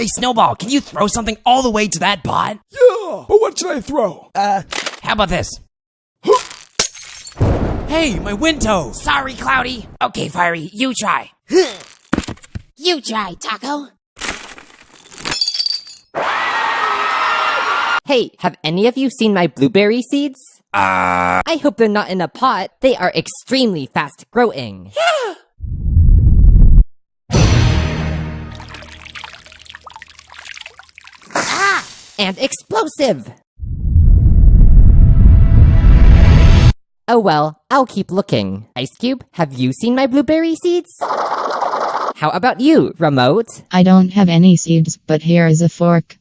Hey, Snowball, can you throw something all the way to that pot? Yeah, but what should I throw? Uh, how about this? hey, my window! Sorry, Cloudy. Okay, Fiery, you try. You try, Taco. Hey, have any of you seen my blueberry seeds? Uh, I hope they're not in a pot. They are extremely fast growing. ah! And explosive! Oh well, I'll keep looking. Ice Cube, have you seen my blueberry seeds? How about you, Remote? I don't have any seeds, but here is a fork.